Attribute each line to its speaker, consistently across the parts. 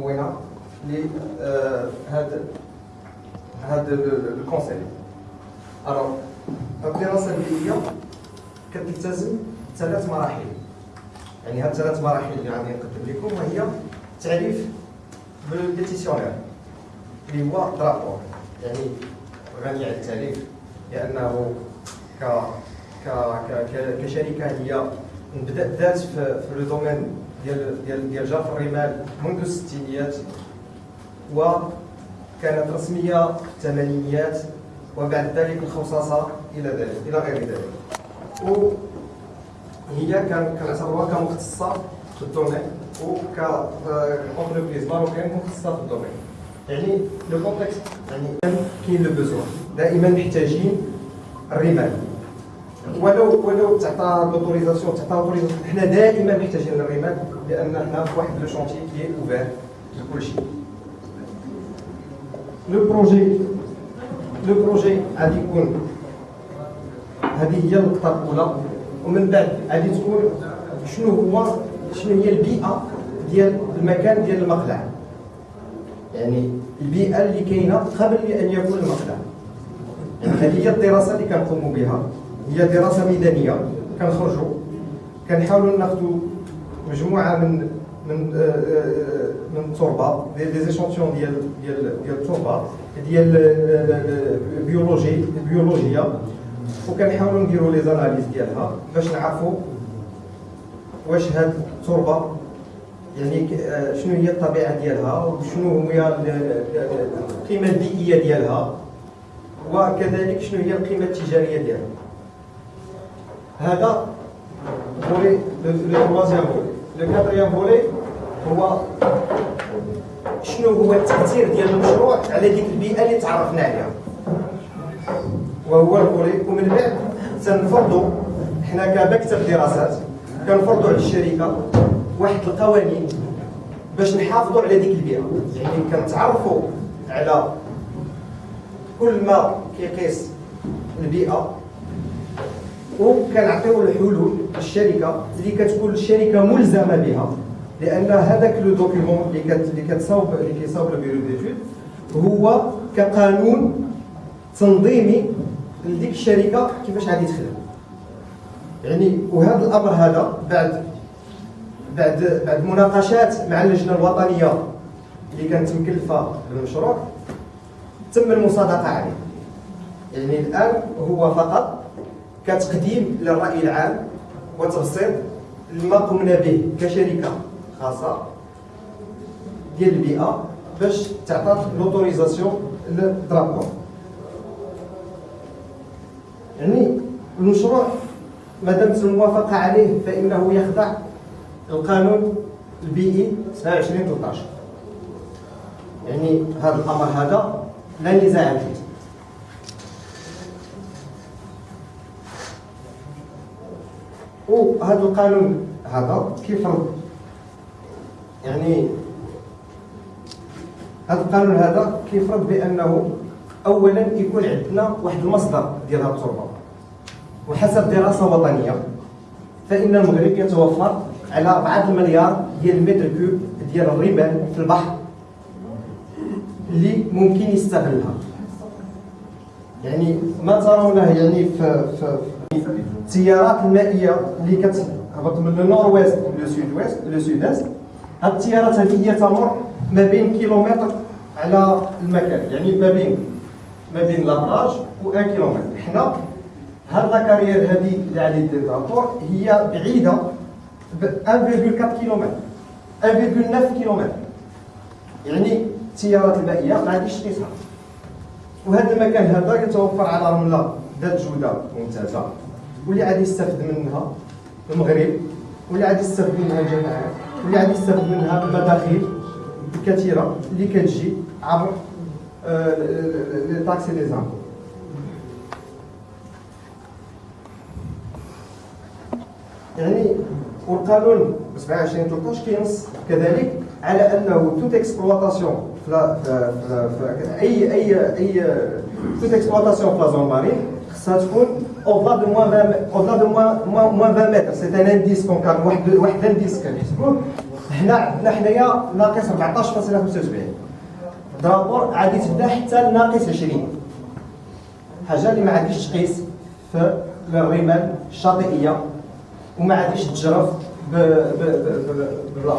Speaker 1: مكونه لهذا هذا الكونسيبت الوغ الدراسة البيئيه كتلتزم ثلاث مراحل. يعني هاد ثلاث مراحل اللي غادي نقدم لكم وهي تعريف بالديسيسيونير اللي هو درابور يعني غني عن التعريف لأنه ك ك كشركة هي بدات في le domaine ديال ديال ديال جرف الرمال منذ الستينيات وكانت رسمية في الثمانينيات وبعد ذلك الخوصصة إلى ذلك إلى غير ذلك. وهي كنعتبروها كمختصه في ال domaine وك entreprise marocaine مختصة في ال domaine. يعني le contexte يعني كاين le besoin دائما محتاجين الرمال. ولو ولو تعطى l'autorisation تعطى l'autorisation حنا دائما محتاجين الرمال لأن حنا في واحد le chantier qui est ouvert لكل شيء le projet le projet غادي يكون هذه هي النقطة الأولى. ومن بعد غادي تكون شنو هو شنو هي البيئة ديال المكان ديال المقلع يعني البيئة اللي كاينة قبل أن يكون المقلع يعني هذه هي الدراسة اللي كنقوموا بها. هي دراسة ميدانية. كنخرجوا كنحاولوا ناخذوا مجموعة من من آه، آه، من التربة des échantillons ديال ديال ديال التربة ديال ال biologie البيولوجيا وكنحاولوا نديروا les analyses ديالها باش نعرفوا واش هاد التربة يعني آه، شنو هي الطبيعة ديالها وشنو هي القيمة البيئية ديالها وكذلك شنو هي القيمة التجارية ديالها. هذا volet le troisième volet le quatrième volet هو شنو هو التأثير ديال المشروع على ديك البيئة اللي تعرفنا عليها؟ وهو ال volet. ومن بعد تنفرضوا حنا كمكتب دراسات كنفرضوا على الشركة واحد القوانين باش نحافظوا على ديك البيئة. يعني كنتعرفوا على كل ما كيقيس البيئة وكنعطيو الحلول للشركه اللي كتكون الشركة ملزمة بها. لأن هذاك le document اللي كت اللي كتصاوب اللي كيصاوب ال bureau d'études هو كقانون تنظيمي لديك الشركة كيفاش غادي تخدم. يعني وهذا الأمر هذا بعد بعد بعد مناقشات مع اللجنة الوطنية اللي كانت مكلفة بالمشروع تم المصادقة عليه. يعني الآن هو فقط كتقديم للرأي العام وتبسيط لما قمنا به كشركة خاصة ديال البيئة باش تعطى لوتوريزاسيون للدرابور يعني المشروع ما دامت الموافقه عليه فإنه يخضع القانون البيئي 27 13 يعني هذا الأمر هذا لا نزاع فيه. وهذا القانون هذا كيفرض يعني هذا القانون هذا كيفرض بأنه اولا يكون عندنا واحد المصدر ديال هذه التربة وحسب دراسة وطنية فإن المغرب يتوفر على 4 مليار ديال المتر cube ديال الرمال في البحر اللي ممكن يستغلها. يعني ما ترونه يعني في, في, في التيارات المائيه اللي كتهبط من ال nord-ouest le sud-ouest le sud-est هاد التيارات هذه هي تمر ما بين كيلومتر على المكان يعني ما بين ما بين la plage و 1 كيلومتر حنا هاد la carrière هذه اللي على يد هي بعيده ب 1.4 كيلومتر 1.9 كيلومتر يعني التيارات المائيه ما غاديش تقيسها وهذا المكان هذا يتوفر على رمله ذات جوده ممتازه واللي غادي يستافد منها المغرب واللي غادي يستافد منها الجماعات واللي غادي يستافد منها المداخيل الكثيرة اللي كتجي عبر les taxes et les impôts يعني والقانون 27 13 كينص كذلك على أنه toute exploitation في أي أي أي toute exploitation في la zone marine خصها تكون au-delà de moins 20 au-delà de moins moins 20 متر سي ان انديس كون كان واحد واحد انديس كنحسبوه هنا عندنا حنايا ناقص 14.75 درابور عادي تبدا حتى ناقص 20 حاجة اللي ما عاديش تقيس في الرمال الشاطئيه وما عاديش تجرف بلا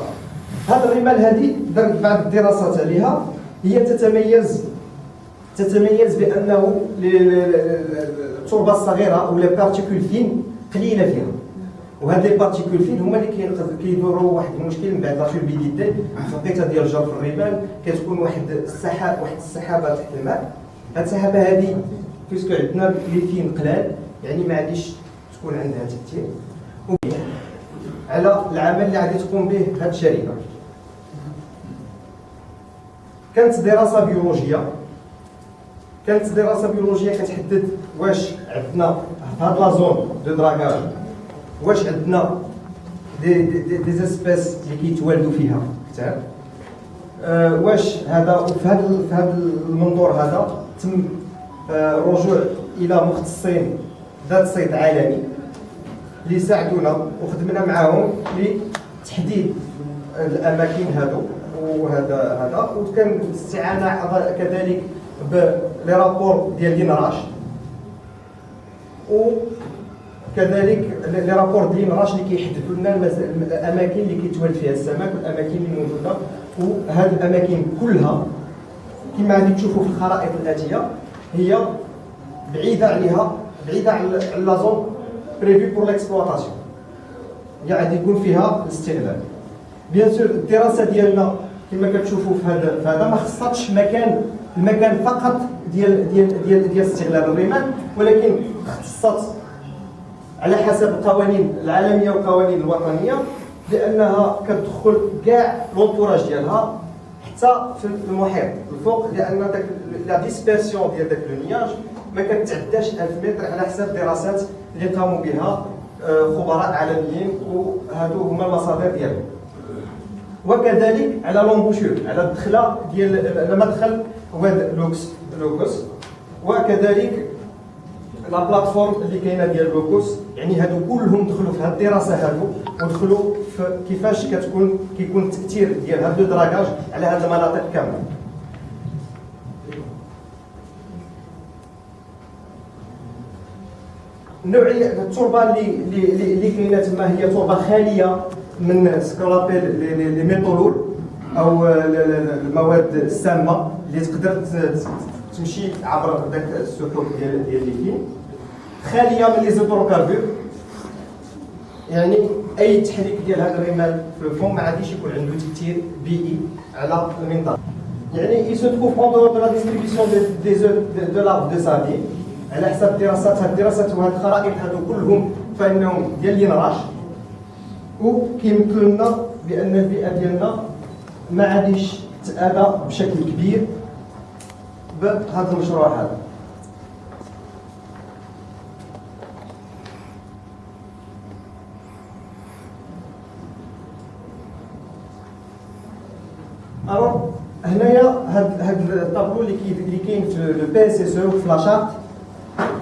Speaker 1: هذه الرمال هذه درت بعض الدراسات عليها هي تتميز تتميز بانه التربة الصغيرة أو les particules fines قليلة فيها. وهاد les particules fines هما اللي كيدوروا واحد المشكل من بعد la turbidité في الوقت ديال جرف الرمال كتكون واحد السحاب واحد السحابة تحت الماء. هاد السحابة هذه puisque عندنا les fines قلال يعني ما غاديش تكون عندها تاثير على العمل اللي غادي تقوم به هاد الشركة كانت دراسة بيولوجية. كانت دراسة بيولوجية كتحدد واش عندنا في هاد la zone de dragage واش عندنا des des, des espèces اللي كيتوالدوا فيها. كثار أه واش هذا في هذا في هذا المنظور هذا تم أه رجوع إلى مختصين ذات صيت عالمي اللي ساعدونا وخدمنا معاهم لتحديد الأماكن هذو وهذا هذا. وكان الاستعانة كذلك ب les rapports ديال l'INRH وكذلك les rapports ديال l'INRH اللي كيحددوا لنا الأماكن اللي كيتولد فيها السمك والأماكن اللي موجودة. وهذه الأماكن كلها كما غادي تشوفوا في الخرائط الآتية هي بعيدة عليها بعيدة على la zone prévue pour l'exploitation يعني غادي يكون فيها الاستغلال. bien sûr الدراسة ديالنا كما كتشوفوا في هذا هذا ما خصاتش مكان المكان فقط ديال ديال ديال ديال استغلال الرمال ولكن اختصت على حسب القوانين العالمية والقوانين الوطنية لأنها كتدخل كاع l'entourage ديالها حتى في المحيط الفوق لأن داك la dispersion ديال داك لو ما كتعداش 1000 متر على حسب دراسات اللي قاموا بها آه، خبراء عالميين وهادو هما المصادر ديالهم. وكذلك على l'embouchure على الدخلة ديال المدخل واد لوكس لوكوس وكذلك la plateforme اللي كاينة ديال لوكوس يعني هادو كلهم دخلوا في هاد الدراسة هادو ودخلوا في كيفاش كتكون كيكون التأثير ديال هاد ال dragage على هاد المناطق كاملة. النوعيه التربة اللي اللي كاينة تما هي تربة خالية من سكولابيل لي ميتولول أو المواد السامة. اللي تقدر تمشي عبر ذاك السحوب ديال ديال الليثيوم خالية من لي زيتروكاربور يعني أي تحريك ديال هذا الرمال في الفم ما غاديش يكون عنده تأثير بيئي على المنطقة. يعني il se trouve en dehors de la distribution des œufs de l'arbre de sardine على حسب الدراسات هاد الدراسات وهاد الخرائط هادو كلهم فإنهم ديال لينراش وكيمثل لنا بأن البيئة ديالنا ما عادش تاذى بشكل كبير. بهذا المشروع هذا. الوغ هنايا هاد هاد الطابلو اللي كاين في لو بي اس اس أو في لاشارت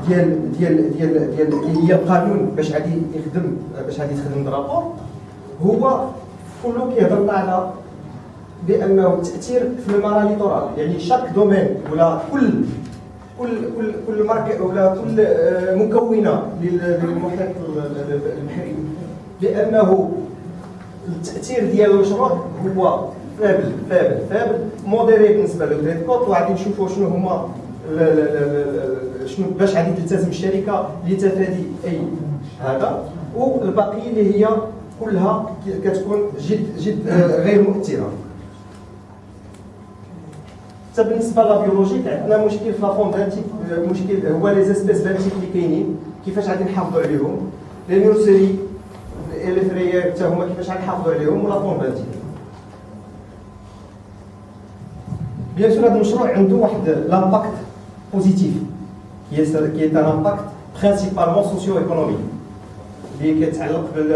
Speaker 1: ديال ديال ديال ديال اللي هي القانون باش غادي يخدم باش غادي تخدم درابور هو كله كيهضر على بأنه التاثير في المرا ليتورال يعني شاك دومين ولا كل كل كل كل ماركه ولا كل آه، مكونة للمحيط البحري بأنه التأثير ديال المشروع هو faible faible faible modéré بالنسبة لل trait de côte وغادي نشوفوا شنو هما شنو باش غادي تلتزم الشركة لتفادي أي هذا. والبقيه اللي هي كلها كتكون جد جد آه، غير مؤثرة. حتى بالنسبة لل biologique عندنا مشكل في la faune benthique مشكل هو les espèces benthiques اللي كاينين كيفاش غادي نحافظوا عليهم les nurseries les frayères حتى هما كيفاش غادي نحافظوا عليهم و la faune benthique bien sûr هذا المشروع عنده واحد l'impact positif est, qui est un impact principalement socio-économique اللي كيتعلق بال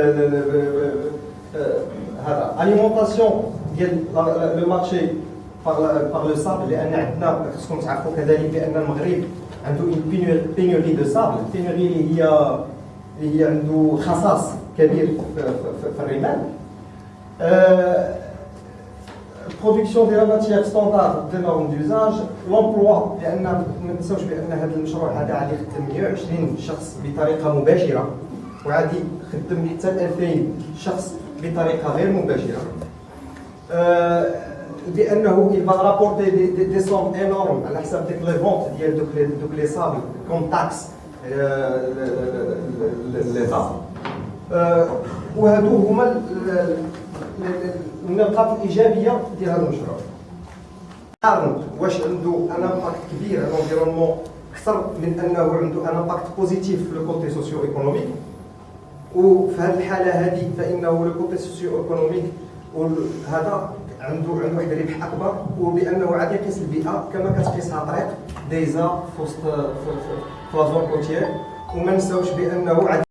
Speaker 1: هذا ال alimentation ديال le marché par le sable لأن عندنا خصكم تعرفوا كذلك بان المغرب عنده اون بينيوري دو صابل بينيوري اللي هي اللي هي عنده خصاص كبير في, الرمال البرودكسيون ديال ماتيير ستوندار دي نورم دوزاج لومبلوا لأن ما ننساوش بان هذا المشروع هذا غادي يخدم 120 شخص بطريقه مباشره وغادي يخدم حتى 2000 شخص بطريقه غير مباشره بانه il va rapporter des, des, sommes énormes على حساب ديك les ventes ديال دوك لي دوك les sables comme taxes l'état وهادو هما النقاط الإيجابية ديال هذا المشروع. قارن واش عنده un impact كبير على ال environnement أكثر من أنه عنده un impact positif في le côté socio-économique وفي هذه الحالة هذه فإنه le côté socio-économique هذا عنده عنده واحد الربح أكبر وبأنه عاد يقيس البيئة كما كتقيسها طريق ديزا في وسط في la zone côtière وما نساوش بأنه عاد